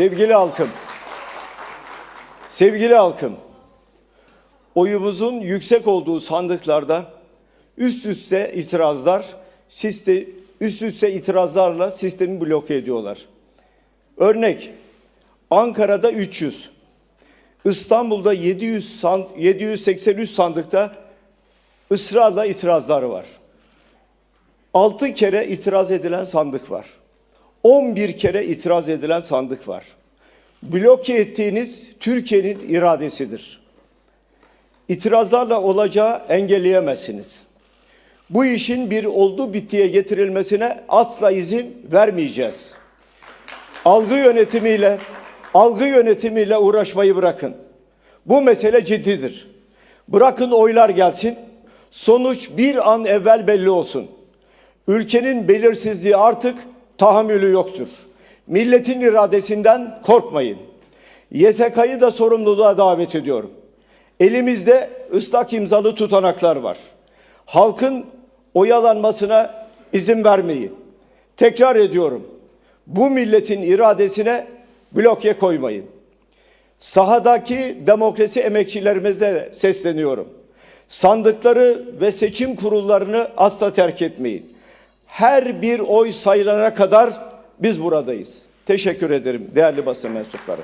Sevgili halkım, sevgili halkım, oyumuzun yüksek olduğu sandıklarda üst üste itirazlar, siste, üst üste itirazlarla sistemi bloke ediyorlar. Örnek, Ankara'da 300, İstanbul'da 700 san- 783 sandıkta ısrarla itirazları var. 6 kere itiraz edilen sandık var. 11 kere itiraz edilen sandık var. Bloke ettiğiniz Türkiye'nin iradesidir. İtirazlarla olacağı engelleyemezsiniz. Bu işin bir oldu bittiye getirilmesine asla izin vermeyeceğiz. Algı yönetimiyle algı yönetimiyle uğraşmayı bırakın. Bu mesele ciddidir. Bırakın oylar gelsin. Sonuç bir an evvel belli olsun. Ülkenin belirsizliği artık tahammülü yoktur. Milletin iradesinden korkmayın. YSK'yı da sorumluluğa davet ediyorum. Elimizde ıslak imzalı tutanaklar var. Halkın oyalanmasına izin vermeyin. Tekrar ediyorum. Bu milletin iradesine bloke koymayın. Sahadaki demokrasi emekçilerimize sesleniyorum. Sandıkları ve seçim kurullarını asla terk etmeyin. Her bir oy sayılana kadar biz buradayız. Teşekkür ederim değerli basın mensupları.